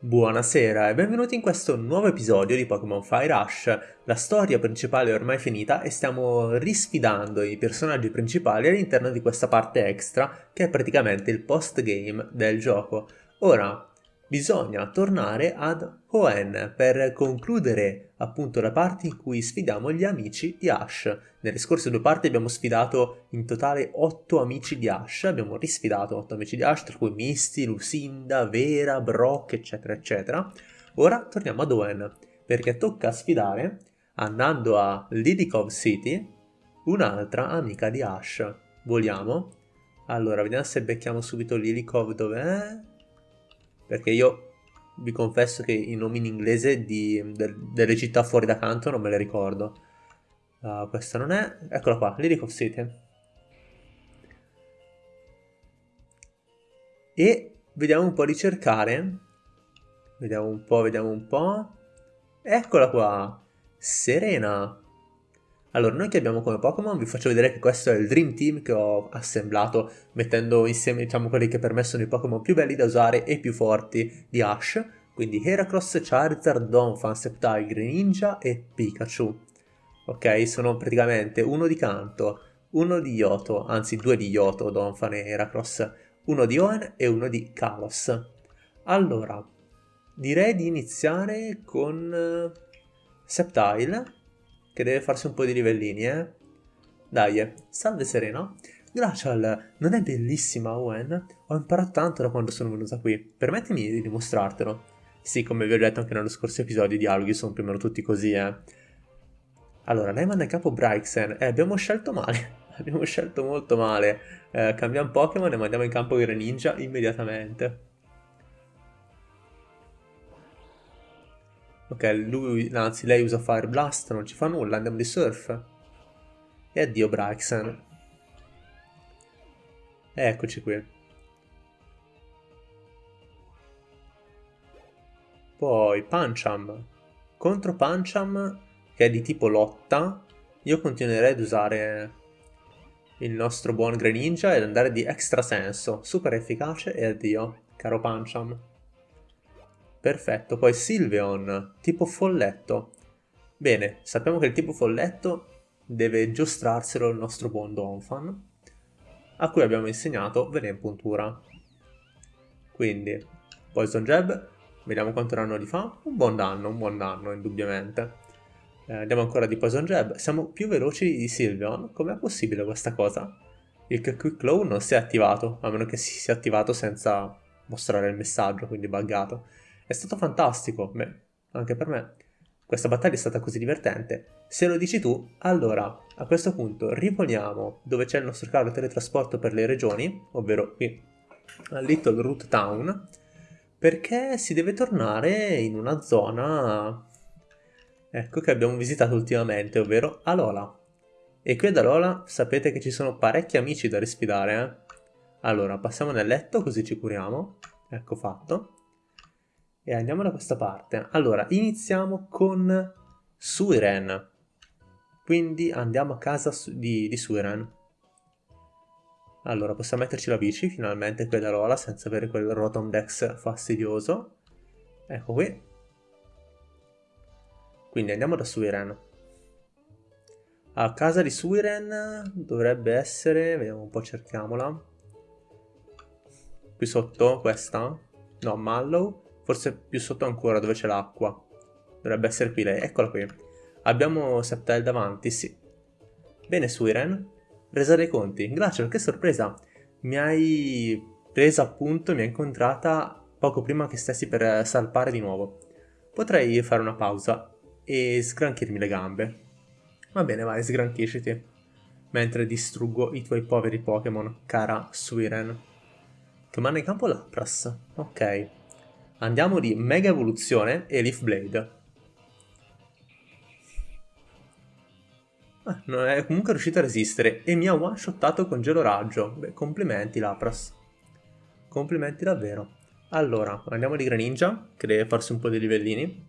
Buonasera e benvenuti in questo nuovo episodio di Pokémon Fire Rush. La storia principale è ormai finita e stiamo risfidando i personaggi principali all'interno di questa parte extra che è praticamente il post-game del gioco. Ora, bisogna tornare ad Hoenn per concludere appunto la parte in cui sfidiamo gli amici di Ash. Nelle scorse due parti abbiamo sfidato in totale 8 amici di Ash, abbiamo risfidato 8 amici di Ash, tra cui Misty, Lucinda, Vera, Brock, eccetera, eccetera. Ora torniamo ad Hoenn, perché tocca sfidare, andando a Lidikov City, un'altra amica di Ash. Vogliamo? Allora, vediamo se becchiamo subito Lilikov dov'è perché io vi confesso che i nomi in inglese di, de, delle città fuori da canto non me le ricordo. Uh, questa non è... Eccola qua, Lyric of City. E vediamo un po' di cercare. Vediamo un po', vediamo un po'. Eccola qua! Serena! Allora, noi che abbiamo come Pokémon, vi faccio vedere che questo è il Dream Team che ho assemblato mettendo insieme, diciamo, quelli che per me sono i Pokémon più belli da usare e più forti di Ash. Quindi Heracross, Charizard, Donphan, Sceptile, Greninja e Pikachu. Ok, sono praticamente uno di canto, uno di Yoto, anzi due di Yoto, Donphan e Heracross, uno di Owen e uno di Kalos. Allora, direi di iniziare con uh, Sceptile che deve farsi un po' di livellini, eh? Dai, salve Serena. Glacial, non è bellissima Owen? Ho imparato tanto da quando sono venuta qui. Permettimi di dimostrartelo. Sì, come vi ho detto anche nello scorso episodio, i dialoghi sono più o meno tutti così, eh. Allora, lei manda in capo Bryxen. Eh, abbiamo scelto male. abbiamo scelto molto male. Eh, cambiamo Pokémon e mandiamo in campo Greninja immediatamente. Ok, lui, anzi lei usa Fire Blast, non ci fa nulla, andiamo di Surf. E addio Braxen. Eccoci qui. Poi Pancham. Contro Pancham, che è di tipo lotta, io continuerei ad usare il nostro buon Greninja ed andare di extra senso. Super efficace e addio, caro Pancham. Perfetto, poi Sylveon, tipo folletto. Bene, sappiamo che il tipo folletto deve giostrarselo il nostro buon Donphan, a cui abbiamo insegnato puntura. Quindi, Poison Jab, vediamo quanto danno gli fa. Un buon danno, un buon danno, indubbiamente. Eh, andiamo ancora di Poison Jab. Siamo più veloci di Sylveon. Com'è possibile questa cosa? Il Quick Claw non si è attivato, a meno che si sia attivato senza mostrare il messaggio, quindi buggato. È stato fantastico, beh, anche per me. Questa battaglia è stata così divertente. Se lo dici tu, allora a questo punto riponiamo dove c'è il nostro carro teletrasporto per le regioni, ovvero qui a Little Root Town, perché si deve tornare in una zona ecco che abbiamo visitato ultimamente, ovvero Alola. E qui ad Alola sapete che ci sono parecchi amici da risfidare, eh? Allora, passiamo nel letto così ci curiamo. Ecco fatto. E andiamo da questa parte. Allora, iniziamo con Suiren. Quindi andiamo a casa di, di Suiren. Allora, possiamo metterci la bici, finalmente quella rola, senza avere quel Rotomdex fastidioso. Ecco qui. Quindi andiamo da Suiren. A casa di Suiren dovrebbe essere... Vediamo un po', cerchiamola. Qui sotto, questa. No, Mallow. Forse più sotto ancora dove c'è l'acqua. Dovrebbe essere qui lei. Eccola qui. Abbiamo Septel davanti, sì. Bene, Suiren. Resa dei conti. Grazie, che sorpresa. Mi hai presa appunto, mi hai incontrata poco prima che stessi per salpare di nuovo. Potrei fare una pausa e sgranchirmi le gambe. Va bene, vai, sgranchisciti. Mentre distruggo i tuoi poveri Pokémon, cara Suiren. Che manda in campo Lapras. Ok. Andiamo di Mega Evoluzione e Leaf Blade. Ah, non è comunque riuscito a resistere e mi ha one-shottato con Gelo Raggio. Beh, complimenti Lapras. Complimenti davvero. Allora, andiamo di Greninja, che deve farsi un po' di livellini.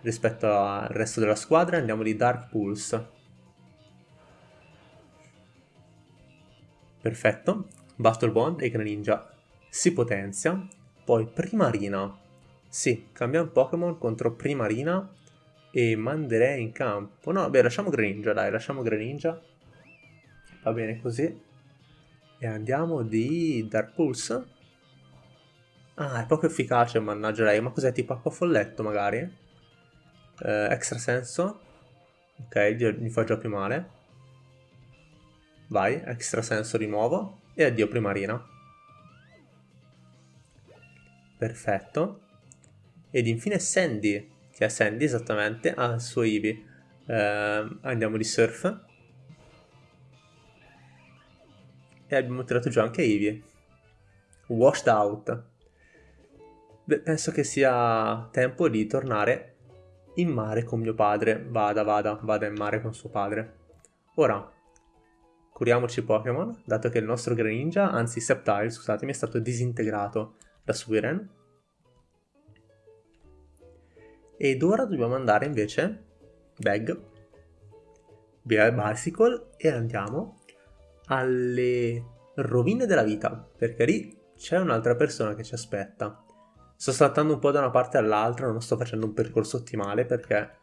Rispetto al resto della squadra andiamo di Dark Pulse. Perfetto. Battle Bond e Greninja si potenzia poi Primarina Sì, cambiamo Pokémon contro Primarina e manderei in campo. No, beh, lasciamo Greninja, dai, lasciamo Greninja. Va bene così. E andiamo di Dark Pulse. Ah, è poco efficace, mannaggia lei. Ma cos'è, tipo acqua folletto magari? Eh, extra senso. Ok, mi fa già più male. Vai, extra senso di nuovo. E addio primarina. Perfetto. Ed infine Sandy, che è Sandy esattamente, ha il suo Eevee. Eh, andiamo di surf. E abbiamo tirato giù anche Eevee. Washed out. Beh, penso che sia tempo di tornare in mare con mio padre. Vada, vada, vada in mare con suo padre. Ora, curiamoci Pokémon, dato che il nostro Greninja, anzi Sceptile, scusatemi, è stato disintegrato da Suiren. Ed ora dobbiamo andare invece, Bag, via Bicycle, e andiamo alle rovine della vita, perché lì c'è un'altra persona che ci aspetta. Sto saltando un po' da una parte all'altra, non sto facendo un percorso ottimale perché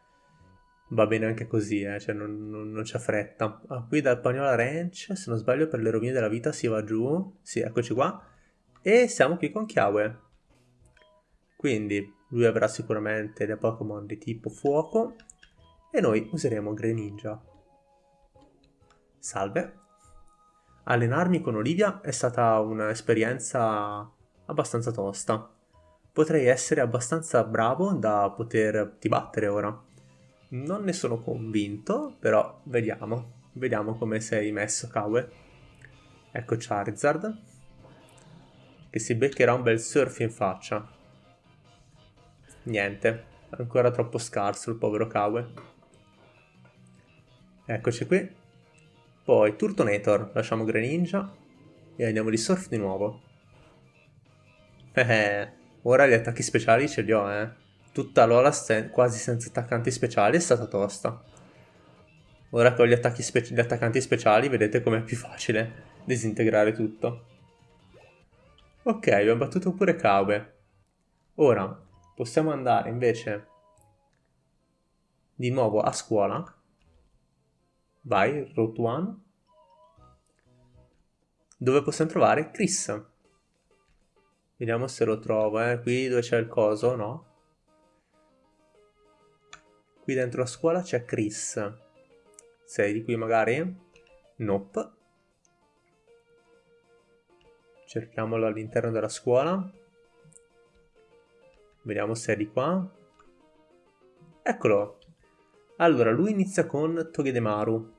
va bene anche così, eh, cioè non, non, non c'è fretta. Ah, qui dal Pagnola Ranch, se non sbaglio per le rovine della vita si va giù, sì, eccoci qua, e siamo qui con Kiawe. Quindi lui avrà sicuramente dei Pokémon di tipo fuoco e noi useremo Greninja. Salve. Allenarmi con Olivia è stata un'esperienza abbastanza tosta potrei essere abbastanza bravo da poterti battere ora. Non ne sono convinto, però vediamo. Vediamo come sei messo, Kawe. Ecco Charizard. Che si beccherà un bel surf in faccia. Niente, ancora troppo scarso il povero Kawe. Eccoci qui. Poi Turtonator, lasciamo Greninja e andiamo di surf di nuovo. Eh, eh. Ora gli attacchi speciali ce li ho, eh. Tutta l'ola quasi senza attaccanti speciali è stata tosta. Ora con gli, gli attaccanti speciali vedete com'è più facile disintegrare tutto. Ok, abbiamo battuto pure Kaube. Ora possiamo andare invece di nuovo a scuola. Vai, Route 1. Dove possiamo trovare Chris. Vediamo se lo trovo, eh. Qui dove c'è il coso, no? Qui dentro la scuola c'è Chris. Sei di qui magari? Nope. Cerchiamolo all'interno della scuola. Vediamo se è di qua. Eccolo. Allora, lui inizia con Togedemaru.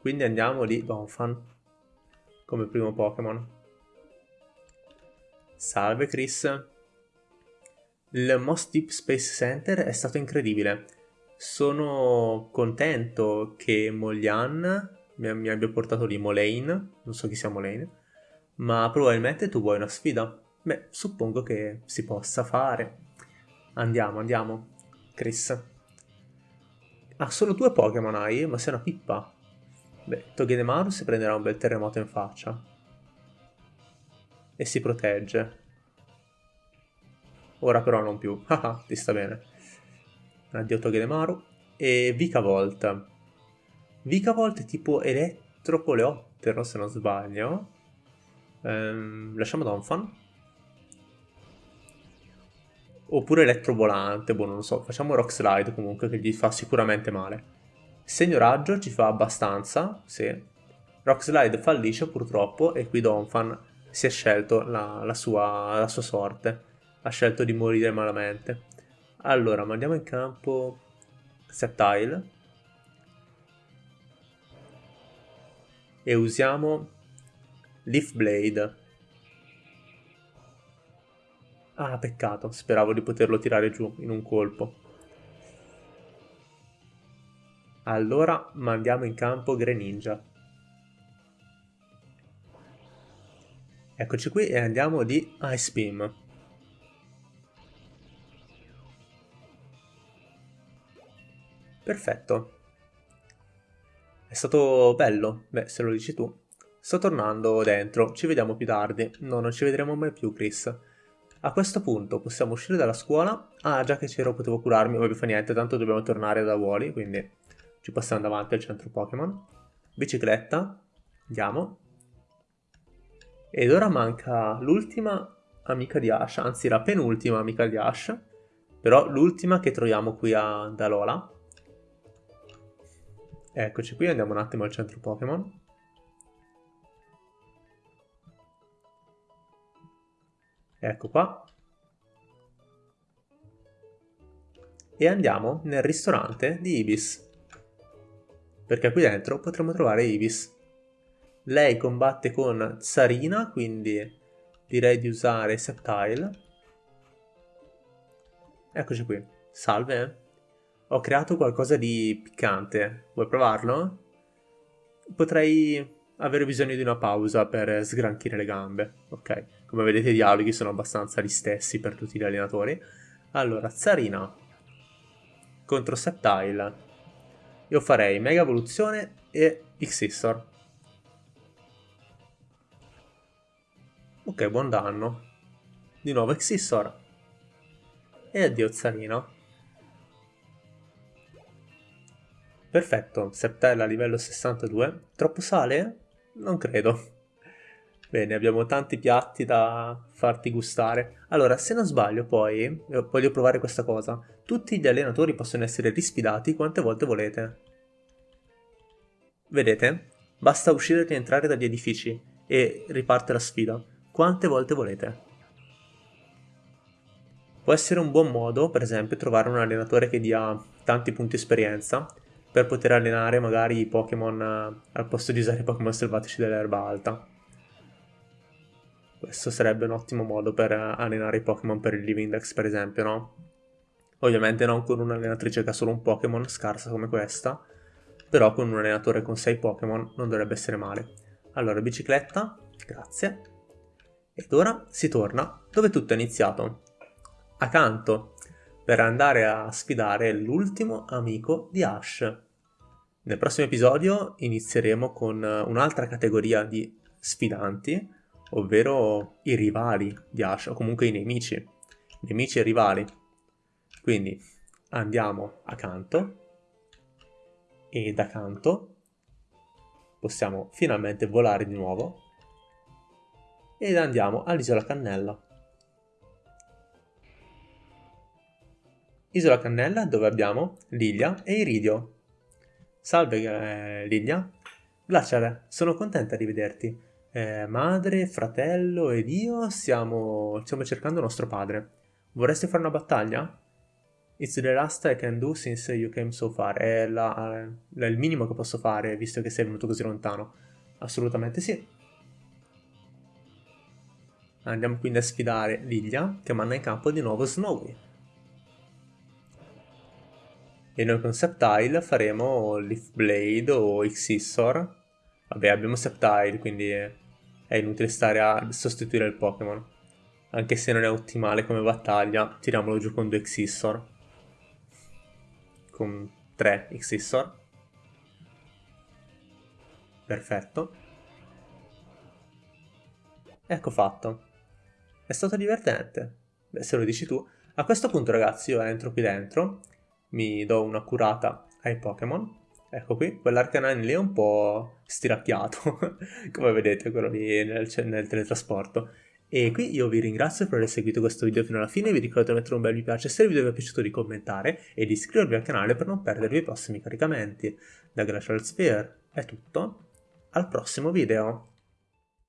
Quindi andiamo di Donphan come primo Pokémon. Salve Chris. Il Most Deep Space Center è stato incredibile. Sono contento che Molian mi, mi abbia portato lì Molane, non so chi sia Molane, ma probabilmente tu vuoi una sfida. Beh, suppongo che si possa fare. Andiamo, andiamo. Chris. Ah, solo due Pokémon hai? Ma sei una pippa. Beh, Togedemaru si prenderà un bel terremoto in faccia e si protegge. Ora però non più. Haha, ti sta bene. Addio Togedemaru. E Vicavolt. Vicavolt è tipo elettrocoleottero, se non sbaglio. Ehm, lasciamo Donphan. Oppure elettrovolante, boh, non lo so. Facciamo Rock Slide comunque, che gli fa sicuramente male. Segno raggio ci fa abbastanza, sì. Rock Slide fallisce purtroppo e qui Donphan si è scelto la, la, sua, la sua sorte, ha scelto di morire malamente. Allora, mandiamo in campo Septile e usiamo Leaf Blade. Ah, peccato, speravo di poterlo tirare giù in un colpo. Allora mandiamo in campo Greninja. Eccoci qui e andiamo di Ice Beam. Perfetto. È stato bello, beh se lo dici tu. Sto tornando dentro, ci vediamo più tardi. No, non ci vedremo mai più Chris. A questo punto possiamo uscire dalla scuola. Ah, già che c'ero potevo curarmi, vabbè fa niente, tanto dobbiamo tornare da Wally, quindi ci passiamo davanti al centro Pokémon. Bicicletta, andiamo. Ed ora manca l'ultima amica di Ash, anzi la penultima amica di Ash, però l'ultima che troviamo qui a Dalola. Eccoci qui, andiamo un attimo al centro Pokémon. Ecco qua. E andiamo nel ristorante di Ibis. Perché qui dentro potremo trovare Ibis. Lei combatte con Sarina, quindi direi di usare Septile. Eccoci qui. Salve. Ho creato qualcosa di piccante. Vuoi provarlo? Potrei avere bisogno di una pausa per sgranchire le gambe. Ok, come vedete i dialoghi sono abbastanza gli stessi per tutti gli allenatori. Allora, Zarina contro Septile. Io farei Mega Evoluzione e Xissor. Ok, buon danno. Di nuovo Xissor. E addio Zarina. Perfetto, Septile a livello 62. Troppo sale? Non credo. Bene, abbiamo tanti piatti da farti gustare. Allora, se non sbaglio poi, eh, voglio provare questa cosa. Tutti gli allenatori possono essere risfidati quante volte volete. Vedete? Basta uscire e rientrare dagli edifici e riparte la sfida. Quante volte volete. Può essere un buon modo, per esempio, trovare un allenatore che dia tanti punti esperienza per poter allenare magari i Pokémon eh, al posto di usare i Pokémon selvatici dell'erba alta. Questo sarebbe un ottimo modo per eh, allenare i Pokémon per il Living Dex, per esempio, no? Ovviamente non con un'allenatrice che ha solo un Pokémon scarsa come questa, però con un allenatore con 6 Pokémon non dovrebbe essere male. Allora, bicicletta, grazie. Ed ora si torna dove tutto è iniziato. Accanto, per andare a sfidare l'ultimo amico di Ash. Nel prossimo episodio inizieremo con un'altra categoria di sfidanti, ovvero i rivali di Ash, o comunque i nemici, nemici e rivali. Quindi andiamo accanto e da canto possiamo finalmente volare di nuovo ed andiamo all'isola Cannella. Isola Cannella dove abbiamo Lilia e Iridio. Salve eh, Lilia. Glaciale, sono contenta di vederti. Eh, madre, fratello ed io stiamo, stiamo cercando nostro padre. Vorresti fare una battaglia? It's the last I can do since you came so far. È, la, è il minimo che posso fare visto che sei venuto così lontano. Assolutamente sì. Andiamo quindi a sfidare Lilia che manda in campo di nuovo Snowy e noi con Septile faremo Leaf Blade o Xissor. Vabbè, abbiamo Septile, quindi è inutile stare a sostituire il Pokémon. Anche se non è ottimale come battaglia, tiriamolo giù con due Xissor. Con tre Xissor. Perfetto. Ecco fatto. È stato divertente. Beh, se lo dici tu. A questo punto, ragazzi, io entro qui dentro mi do una curata ai Pokémon. Ecco qui, quell'Arcanine lì è un po' stiracchiato, come vedete quello lì nel, nel, teletrasporto. E qui io vi ringrazio per aver seguito questo video fino alla fine, vi ricordo di mettere un bel mi piace se il video vi è piaciuto di commentare e di iscrivervi al canale per non perdervi i prossimi caricamenti. Da Glacial Sphere è tutto, al prossimo video!